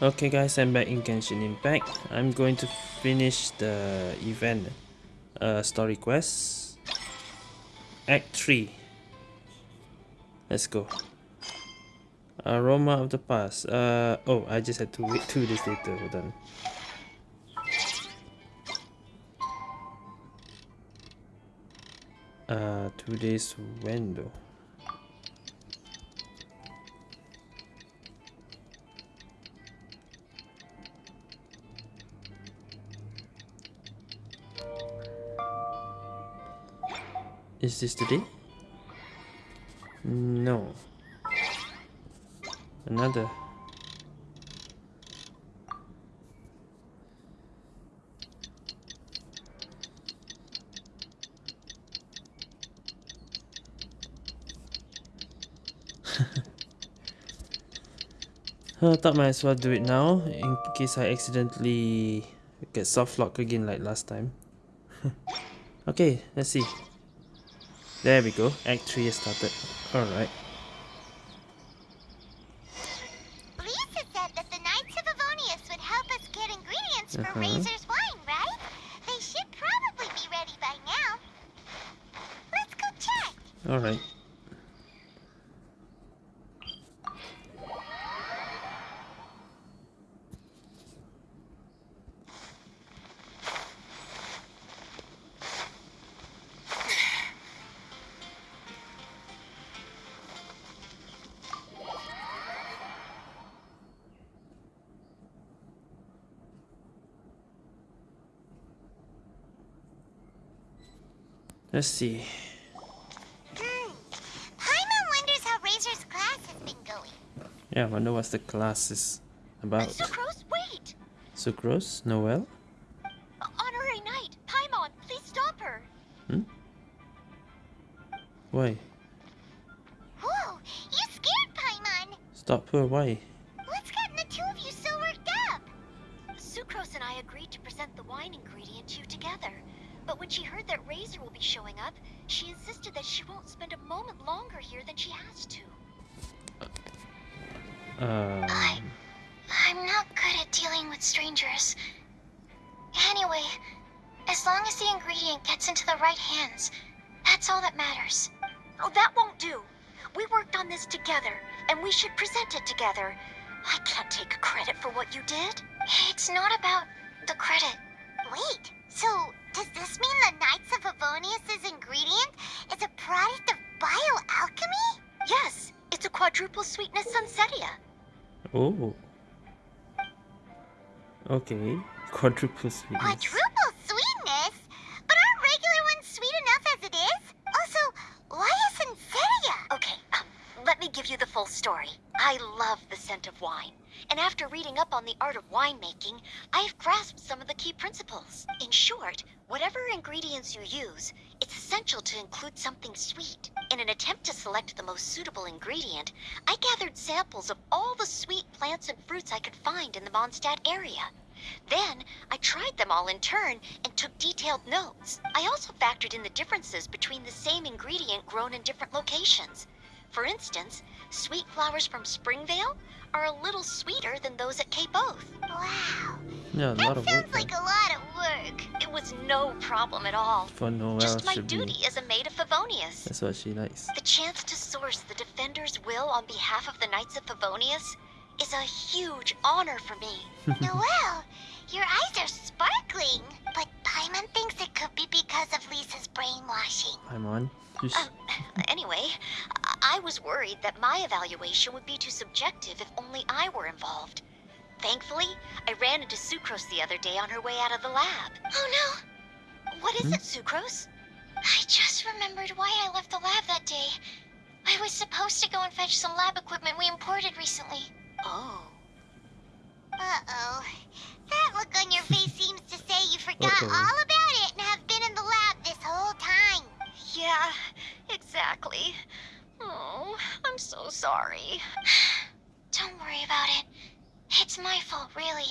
Okay guys, I'm back in Genshin Impact. I'm going to finish the event uh, story quest. Act 3. Let's go. Aroma of the past. Uh, oh, I just had to wait two days later. Hold on. Uh, two days when Is this today? No. Another. I thought might as well do it now in case I accidentally get soft lock again like last time. okay, let's see. There we go. Act 3 has started. Alright. Let's see. Hmm. Paimon wonders how Razor's class has been going. Yeah, I wonder what's the class is about. Sucrose, wait! Sucrose? Noelle? Honorary Knight, Paimon, please stop her! Hmm? Why? Whoa, you scared Paimon. Stop her, why? That Razor will be showing up, she insisted that she won't spend a moment longer here than she has to. Um, I'm not good at dealing with strangers. Anyway, as long as the ingredient gets into the right hands, that's all that matters. Oh, that won't do. We worked on this together, and we should present it together. I can't take credit for what you did. It's not about the credit. Wait, so does this mean the Knights of Favonius' ingredient is a product of bioalchemy? Yes, it's a quadruple sweetness sunsetia. oh. Okay. Quadruple sweetness. Quadruple reading up on the art of winemaking, I've grasped some of the key principles. In short, whatever ingredients you use, it's essential to include something sweet. In an attempt to select the most suitable ingredient, I gathered samples of all the sweet plants and fruits I could find in the Mondstadt area. Then, I tried them all in turn and took detailed notes. I also factored in the differences between the same ingredient grown in different locations. For instance, sweet flowers from Springvale are a little sweeter than those at Cape Oath. Wow, Yeah, a lot that of sounds work like a lot of work. It was no problem at all. for Noelle Just my duty be. as a maid of Favonius. That's what she likes. The chance to source the Defender's will on behalf of the Knights of Favonius is a huge honor for me. Noelle, your eyes are sparkling. But Paimon thinks it could be because of Lisa's brainwashing. I'm. Just, Um, anyway, I-, I was worried that my evaluation would be too subjective if only I were involved. Thankfully, I ran into Sucrose the other day on her way out of the lab. Oh no, What is Hmm? it, Sucrose? I just remembered why I left the lab that day. I was supposed to go and fetch some lab equipment we imported recently. Oh. Uh-oh. That look on your face seems to say you forgot Uh-oh. all about it and have been in the lab this whole time. Yeah, exactly. Oh, I'm so sorry. Don't worry about it. It's my fault, really.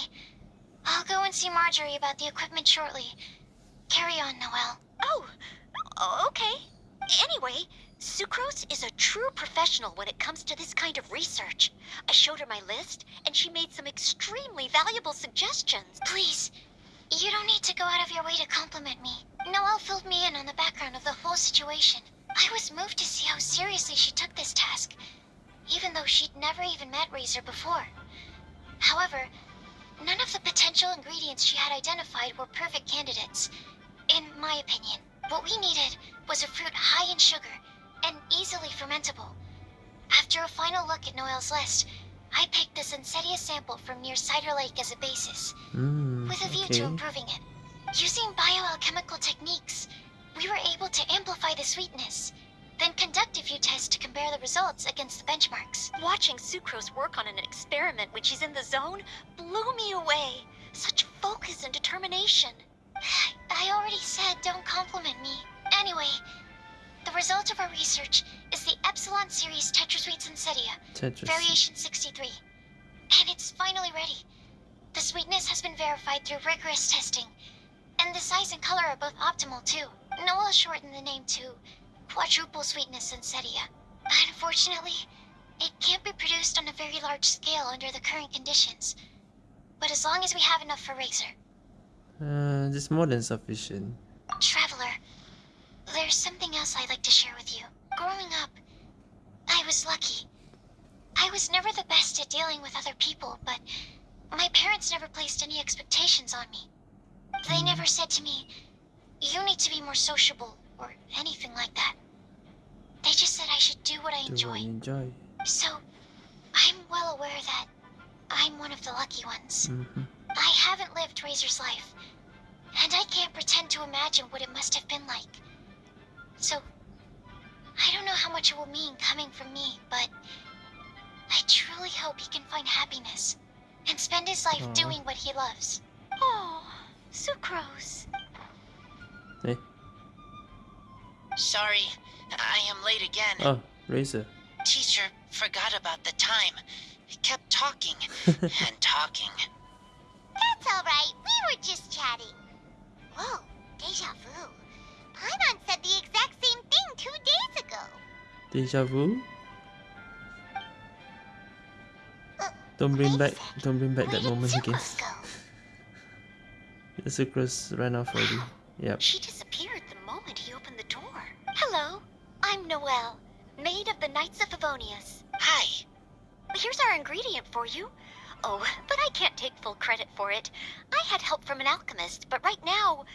I'll go and see Marjorie about the equipment shortly. Carry on, Noelle. Oh, okay. Anyway, Sucrose is a true professional when it comes to this kind of research. I showed her my list, and she made some extremely valuable suggestions. Please, you don't need to go out of your way to compliment me. Noelle filled me in on the background of the whole situation. I was moved to see how seriously she took this task, even though she'd never even met Razor before. However, none of the potential ingredients she had identified were perfect candidates, in my opinion. What we needed was a fruit high in sugar and easily fermentable. After a final look at Noelle's list, I picked the Sunsetia sample from near Cider Lake as a basis, Mm, with a view okay. to improving it. Using bioalchemical techniques, we were able to amplify the sweetness, then conduct a few tests to compare the results against the benchmarks. Watching Sucrose work on an experiment when she's in the zone blew me away. Such focus and determination. I already said don't compliment me. Anyway, the result of our research is the Epsilon series Tetrasweet Tetris. variation 63. And it's finally ready. The sweetness has been verified through rigorous testing, and the size and color are both optimal too. Noelle shortened the name to Quadruple Sweetness Sunsetia. Unfortunately, it can't be produced on a very large scale under the current conditions. But as long as we have enough for Razor, Uh, this more than sufficient. Traveler, there's something else I'd like to share with you. Growing up, I was lucky. I was never the best at dealing with other people, but my parents never placed any expectations on me. They never said to me, you need to be more sociable, or anything like that. They just said I should do what I Do enjoy. you enjoy. So, I'm well aware that I'm one of the lucky ones. hmm I haven't lived Razor's life, and I can't pretend to imagine what it must have been like. So, I don't know how much it will mean coming from me, but I truly hope he can find happiness and spend his life Aw. doing what he loves. Oh, Sucrose. Hey. Sorry, I am late again. Oh, Razor. Teacher forgot about the time. Kept talking and talking. That's alright, we were just chatting. Whoa, deja vu. Paimon said the exact same thing two days ago. Deja vu? Uh, Don't bring back a don't bring back that moment again. Sucrose go? The sucrose ran off already. Yep. She disappeared the moment he opened the door. Hello, I'm Noelle, maid of the Knights of Favonius. Hi. Here's our ingredient for you. Oh, but I can't take full credit for it. I had help from an alchemist, but right now,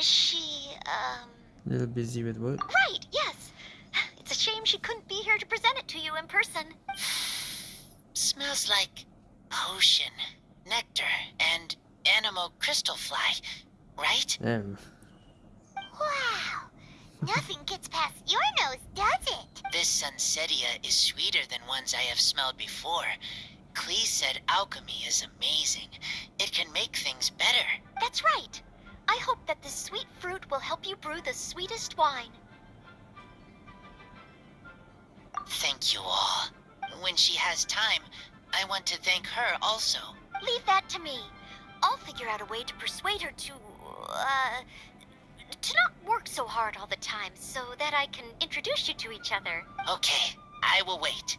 she, um. A little busy with work. Right, yes. It's a shame she couldn't be here to present it to you in person. Smells like potion, nectar, and Anemo crystal fly, right? Damn. Wow, nothing gets past your nose, does it? This Sunsetia is sweeter than ones I have smelled before. Klee said alchemy is amazing. It can make things better. That's right. I hope that this sweet fruit will help you brew the sweetest wine. Thank you all. When she has time, I want to thank her also. Leave that to me. I'll figure out a way to persuade her to, uh, to not work so hard all the time so that I can introduce you to each other. Okay, I will wait.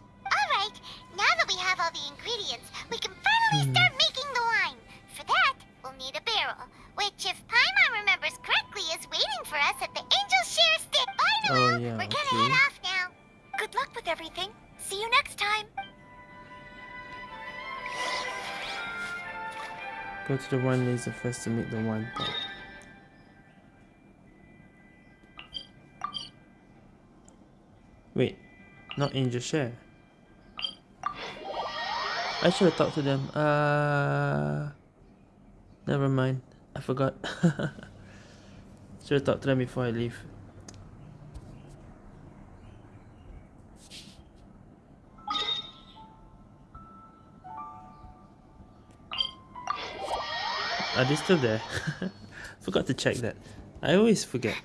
Go to the wine laser first to make the wine. Wait, not Angel Share. I should have talked to them. Uh, never mind. I forgot. should have talked to them before I leave. Are they still there? forgot to check that. I always forget.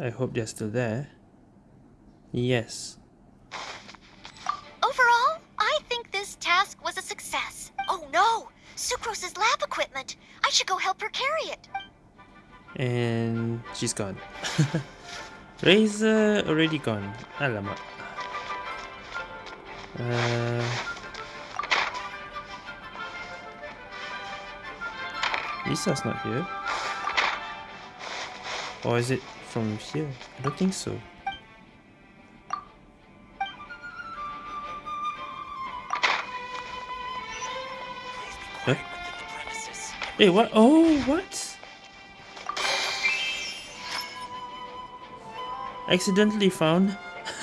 I hope they're still there. Yes. She's gone. Razor already gone. Alamak. Uh, Lisa's not here. Or is it from here? I don't think so. Huh? Hey, what? Oh, what? Accidentally found.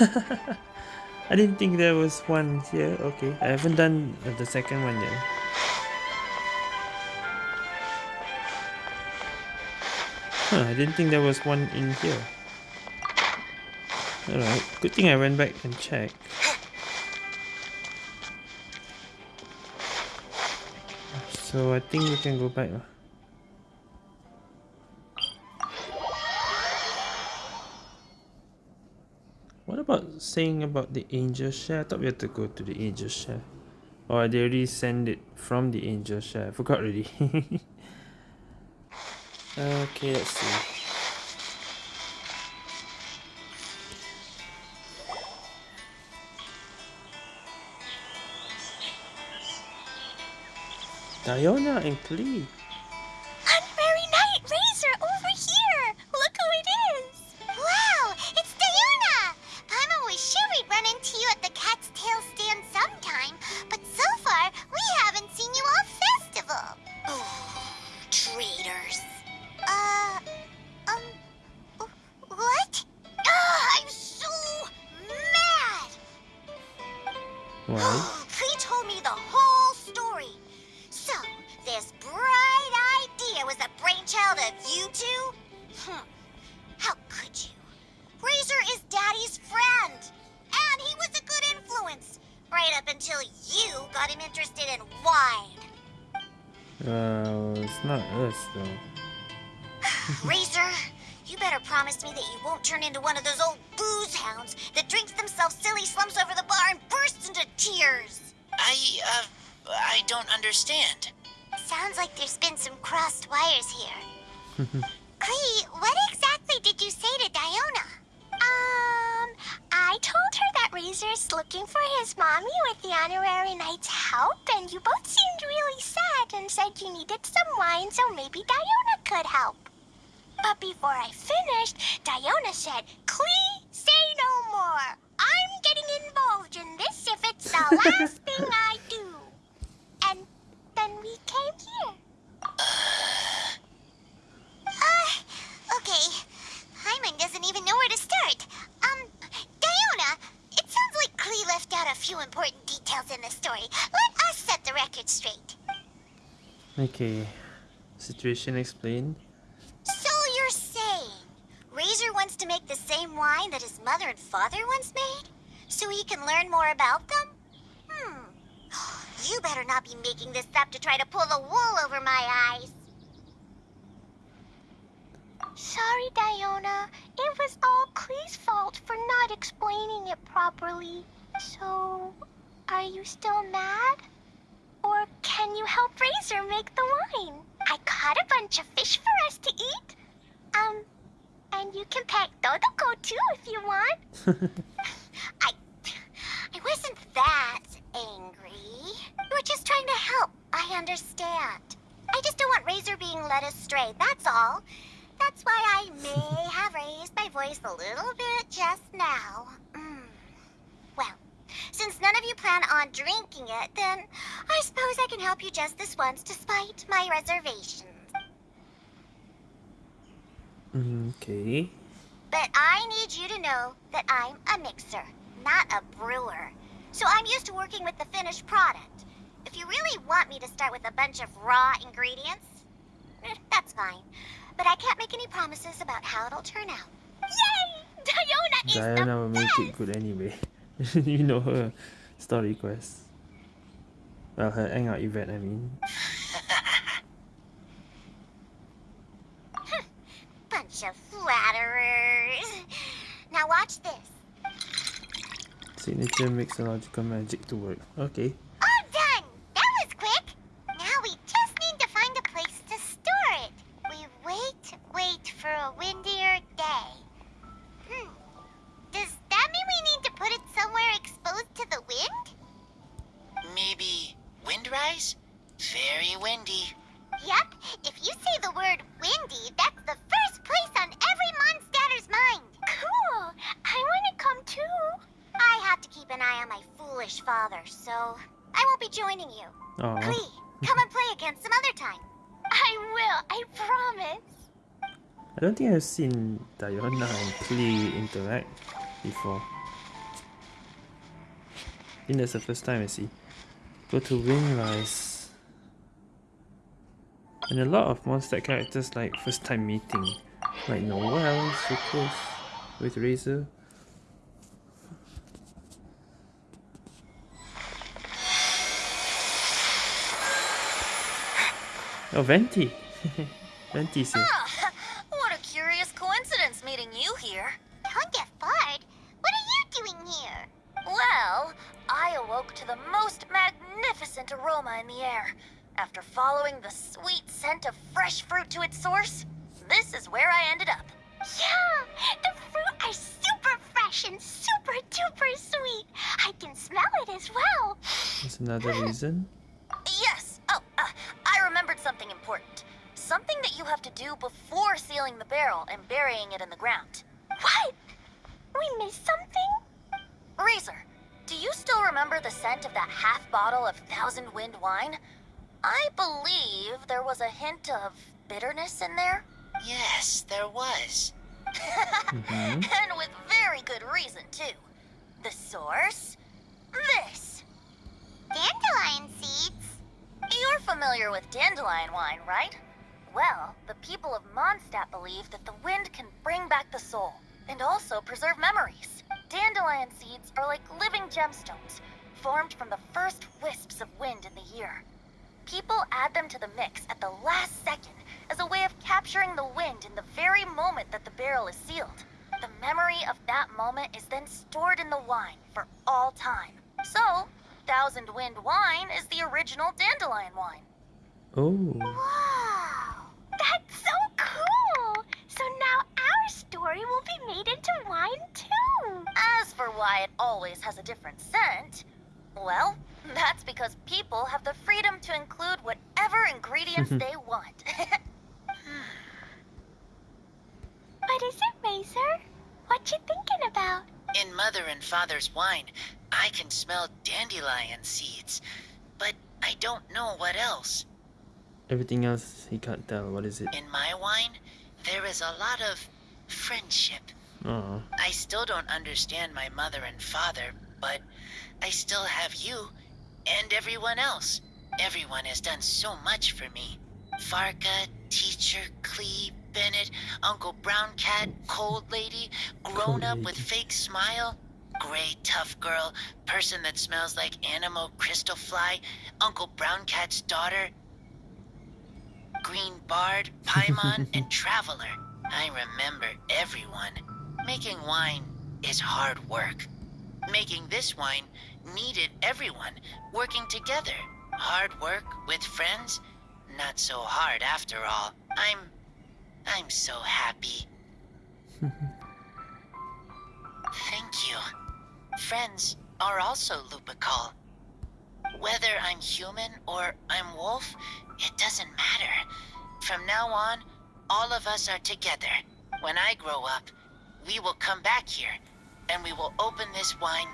I didn't think there was one here. Okay, I haven't done the second one yet. Huh, I didn't think there was one in here. Alright, good thing I went back and checked. So I think we can go back. Saying about the angel share? I thought we had to go to the angel share. Oh, or they already send it from the angel share. I forgot already. okay, let's see. Diona and Klee. Klee, what exactly did you say to Diona? Um, I told her that Razor's looking for his mommy with the honorary knight's help, and you both seemed really sad and said you needed some wine, so maybe Diona could help. But before I finished, Diona said, Klee, say no more. I'm getting involved in this if it's the last thing I do. And then we came here. Uh, okay. Paimon doesn't even know where to start. Um, Diona, it sounds like Klee left out a few in the story. Let us set the record straight. Okay. Situation explained. So you're saying Razor wants to make the same wine that his mother and father once made? So he can learn more about them? Hmm. You better not be making this up to try to pull the wool over my eyes. Sorry, Diona. It was all Klee's fault for not explaining it properly. So, are you still mad? Or can you help Razor make the wine? I caught a bunch of fish for us to eat. Um, and you can pack Dodoco too if you want. I, I wasn't that angry. We were just trying to help. I understand. I just don't want Razor being led astray, that's all. That's why I may have raised my voice a little bit just now. Mm. Well, since none of you plan on drinking it, then I suppose I can help you just this once despite my reservations. Okay. But I need you to know that I'm a mixer, not a brewer. So I'm used to working with the finished product. If you really want me to start with a bunch of raw ingredients, eh, that's fine. But I can't make any promises about how it'll turn out. Yay! Diona is Diana will the make best! it good anyway. you know her story quest. Well, her hangout event, I mean. Bunch of flatterers. Now watch this. Signature makes a logical magic to work. Okay. Aw. Klee, come and play again some other time. I will. I promise. I don't think I've seen Diona and Klee interact before. I think that's the first time I see. Go to Windrise. And a lot of monster characters like first time meeting. Like Noelle, so close with Razor. Oh, Venti! Venti here. Ah, what a curious coincidence meeting you here. Don't get fired. What are you doing here? Well, I awoke to the most magnificent aroma in the air. After following the sweet scent of fresh fruit to its source, this is where I ended up. Yeah, the fruit are super fresh and super duper sweet. I can smell it as well. That's another reason. you have to do before sealing the barrel and burying it in the ground. What? We missed something? Razor, do you still remember the scent of that half bottle of Thousand Wind wine? I believe there was a hint of bitterness in there. Yes, there was. Mhm. and with very good reason, too. The source? This. Dandelion seeds. You're familiar with dandelion wine, right? Well, the people of Mondstadt believe that the wind can bring back the soul and also preserve memories. Dandelion seeds are like living gemstones, formed from the first wisps of wind in the year. People add them to the mix at the last second as a way of capturing the wind in the very moment that the barrel is sealed. The memory of that moment is then stored in the wine for all time. So, Thousand Wind wine is the original dandelion wine. Oh. Wow. Story will be made into wine too. As for why it always has a different scent, well, that's because people have the freedom to include whatever ingredients they want. What is it, Razor? What you thinking about? In Mother and Father's wine, I can smell dandelion seeds, but I don't know what else. Everything else he can't tell. What is it? In my wine, there is a lot of friendship. Oh. I still don't understand my mother and father, but I still have you and everyone else. Everyone has done so much for me. Varka, teacher, Klee, Bennett, Uncle Brown Cat, Cold Lady, grown Cold up with fake smile, gray tough girl, person that smells like Anemo Crystal Fly, Uncle Brown Cat's daughter, Green Bard, Paimon, and Traveler. I remember everyone. Making wine is hard work. Making this wine needed everyone working together. Hard work with friends, not so hard after all. I'm. I'm so happy. Thank you. Friends are also Lupical. Whether I'm human or I'm wolf, it doesn't matter. From now on, all of us are together. When I grow up, we will come back here, and we will open this wine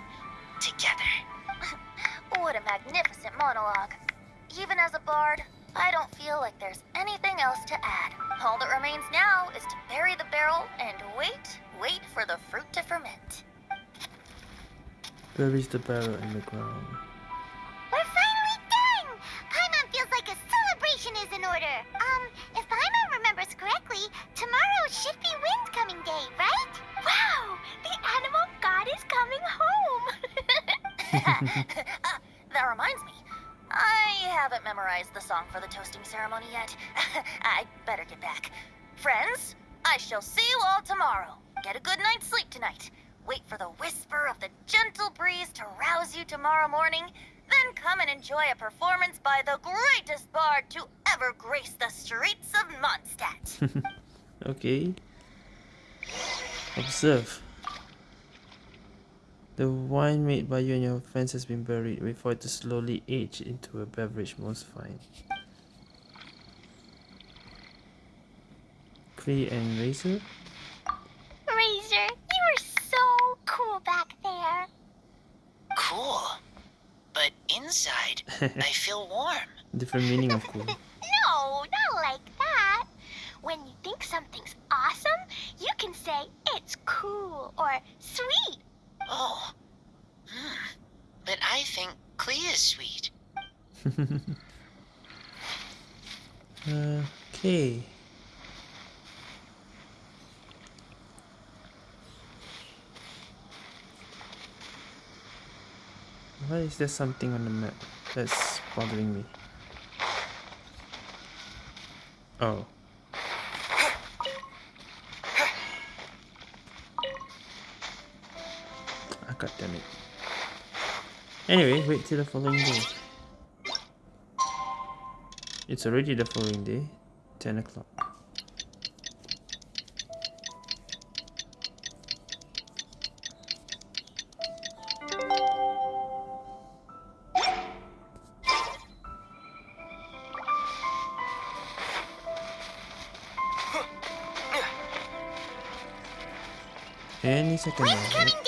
together. what a magnificent monologue. Even as a bard, I don't feel like there's anything else to add. All that remains now is to bury the barrel and wait, wait for the fruit to ferment. Buries the barrel in the ground. Memorized the song for the toasting ceremony yet. I'd better get back. Friends, I shall see you all tomorrow. Get a good night's sleep tonight. wait for the whisper of the gentle breeze to rouse you tomorrow morning, then come and enjoy a performance by the greatest bard to ever grace the streets of Mondstadt. Okay. Observe. The wine made by you and your friends has been buried. Wait for it to slowly age into a beverage most fine. Clay and Razor? Razor, you were so cool back there. Cool. But inside, I feel warm. Different meaning of cool. No, not like that. When you think something's awesome, you can say it's cool or sweet. Oh. Hmm. But I think Klee is sweet. okay. Why is there something on the map that's bothering me? Oh. God damn it. Anyway, wait till the following day. It's already the following day, 10 o'clock. Any second now.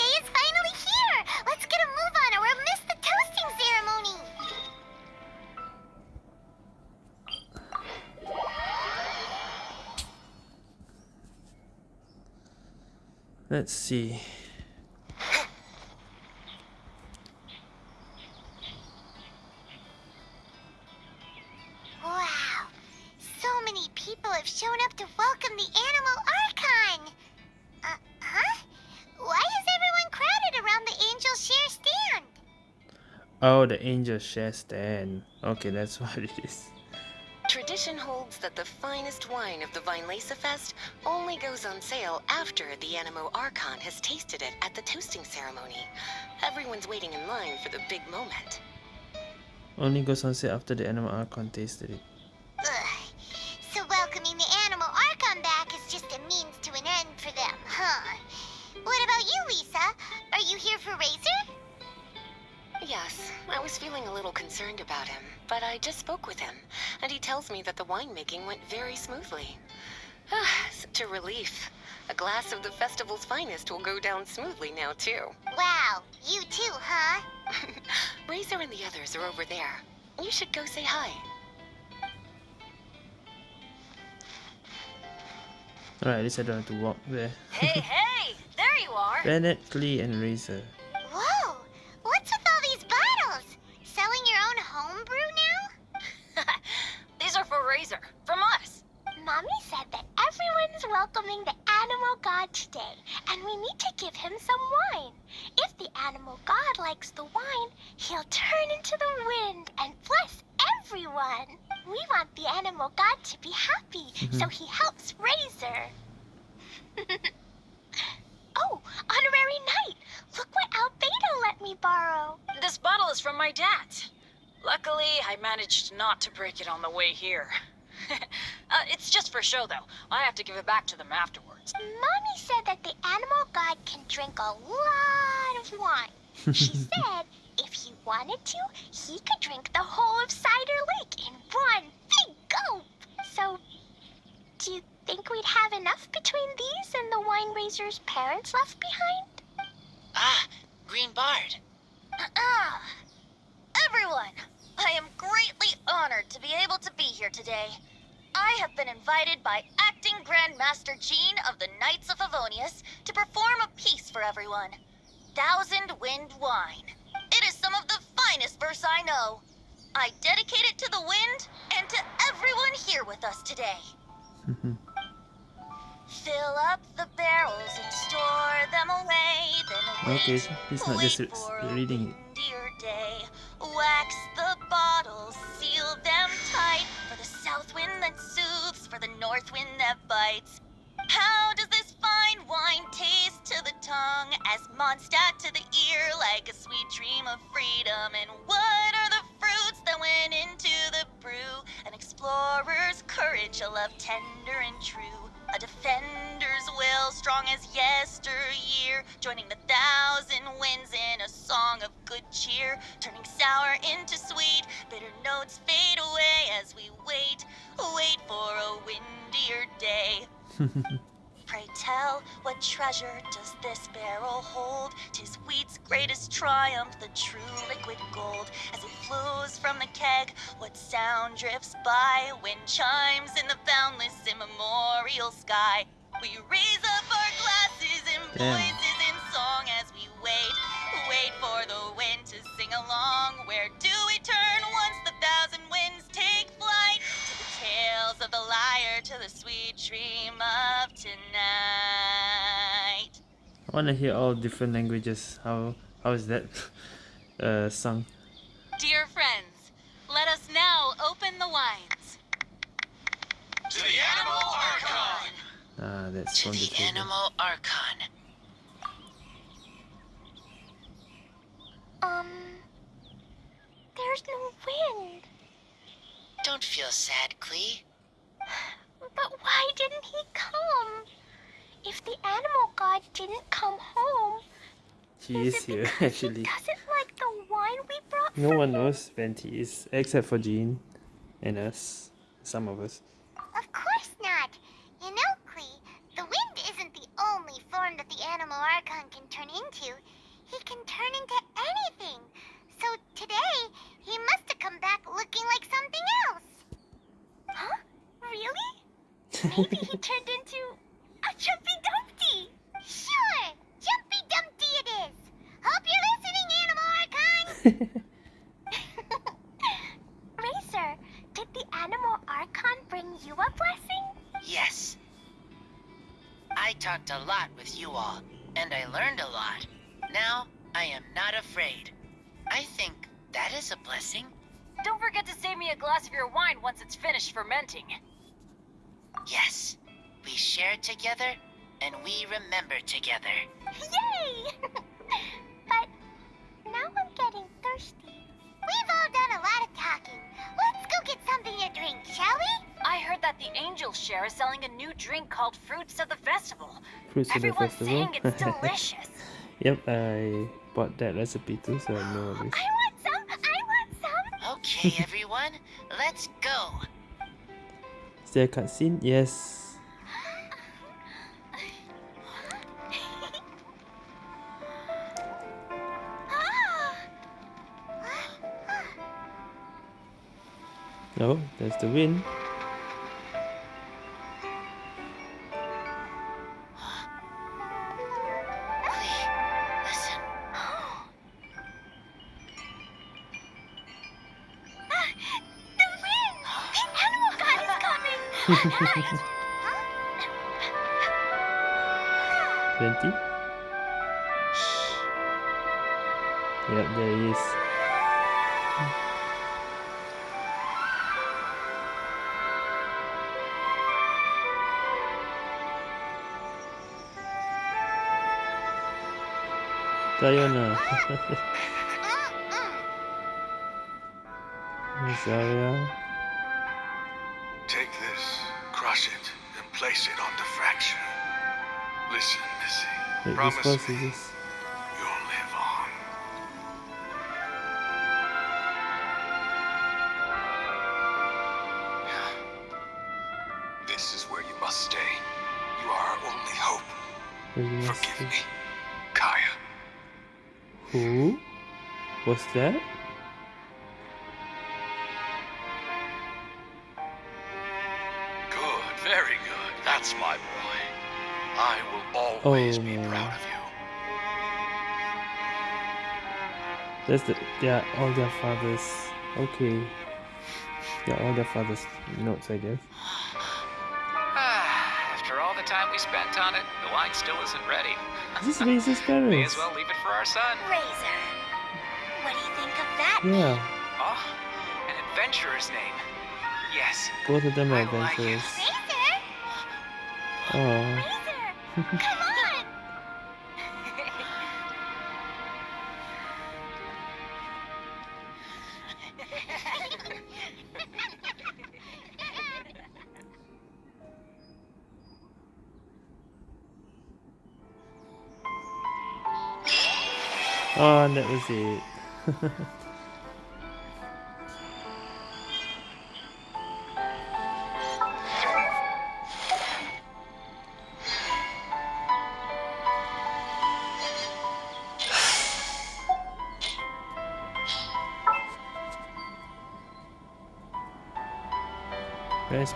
Let's see. Wow. So many people have shown up to welcome the Anemo Archon. Uh, huh? Why is everyone crowded around the Angel Share stand? Oh, the angel share stand. Okay, that's what it is. Tradition holds that the finest wine of the Weinlesefest only goes on sale after the Anemo Archon has tasted it at the toasting ceremony. Everyone's waiting in line for the big moment. Only goes on sale after the Anemo Archon tasted it. I was feeling a little concerned about him, but I just spoke with him, and he tells me that the winemaking went very smoothly. Such a relief. A glass of the festival's finest will go down smoothly now, too. Wow, you too, huh? Razor and the others are over there. You should go say hi. Alright, at least I don't have to walk there. hey, hey! There you are! Bennett, Klee, and Razor. Razor, from us. Mommy said that everyone's welcoming the Anemo god today, and we need to give him some wine. If the Anemo god likes the wine, he'll turn into the wind and bless everyone. We want the Anemo god to be happy, so mm-hmm. he helps Razor. oh, honorary knight! Look what Albedo let me borrow. This bottle is from my dad. Luckily, I managed not to break it on the way here. uh, it's just for show, though. I have to give it back to them afterwards. Mommy said that the Anemo god can drink a lot of wine. She said if he wanted to, he could drink the whole of Cider Lake in one big gulp. So, do you think we'd have enough between these and the wine Razor's parents left behind? Ah, Green Bard. Ah, everyone, I am greatly honored to be able to be here today. I have been invited by Acting Grandmaster Jean of the Knights of Favonius to perform a piece for everyone. Thousand Wind Wine. It is some of the finest verse I know. I dedicate it to the wind and to everyone here with us today. Fill up the barrels and store them away. Then Okay, he's not just wait re- for a reading it. Day. Wax the bottles, seal them tight for the south wind that soothes, for the north wind that bites. How does this fine wine, wine taste to the tongue, as Mondstadt to the ear, like a sweet dream of freedom. And what are the fruits that went into the brew? An explorer's courage, a love tender and true. A defender's will, strong as yesteryear, joining the thousand winds in a song of good cheer, turning sour into sweet, bitter notes fade away as we wait, wait for a windier day. Tell, what treasure does this barrel hold? Tis wheat's greatest triumph, the true liquid gold. As it flows from the keg, what sound drifts by? Wind chimes in the boundless immemorial sky. We raise up our glasses and Damn. voices in song as we wait, wait for the wind to sing along. Where do we turn once the thousand winds take flight? To the tales of the lyre, to the sweet dream of tonight. I want to hear all different languages. How how is that uh, sung? Dear friends, let us now open the wines. To the Anemo Archon! Ah, that's To from the the. Anemo Archon. Um, there's no wind. Don't feel sad, Klee. But why didn't he come? If the Anemo god didn't come home, He is here actually. He doesn't like the wine we brought. No one him? knows Venti is except for Jean and us. Some of us. Afraid. I think that is a blessing. Don't forget to save me a glass of your wine once it's finished fermenting. Yes. We share together, and we remember together. Yay! but now I'm getting thirsty. We've all done a lot of talking. Let's go get something to drink, shall we? I heard that the Angel Share is selling a new drink called Fruits of the Festival. Fruits of the Festival. Everyone's festival. saying it's delicious. yep, I bought that recipe too, so I know this. I want some. I want some. Okay, everyone, let's go. Is there a cutscene? Yes. Oh, there's the wind. Venti? Yep, there he is. Diana. Wait, Promise boss is this? you'll live on. This is where you must stay. You are our only hope. Where you must Forgive be. me, Kaya. Who? What's that? Good, very good. That's my boy. I will always Oh, be no. proud of you. That's the yeah, all their fathers. Okay. Yeah, all their fathers notes I guess. After all the time we spent on it, the wine still isn't ready. This is Razor's May parents. as well leave it for our son. Razor. What do you think of that? Yeah, Oh, an adventurer's name. Yes, both of them are I like it. adventurers. Razor? Oh. Come on! Oh, and that was it.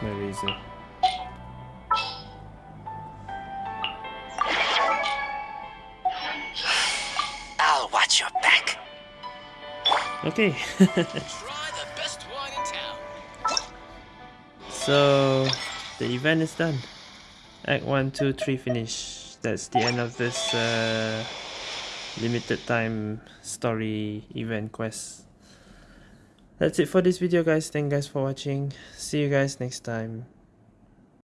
My Razor? I'll watch your back. Okay. Try the best wine in town. so the event is done. Act 1, 2, 3 finish. That's the end of this uh, limited time story event quest. That's it for this video guys. Thank you guys for watching. See you guys next time.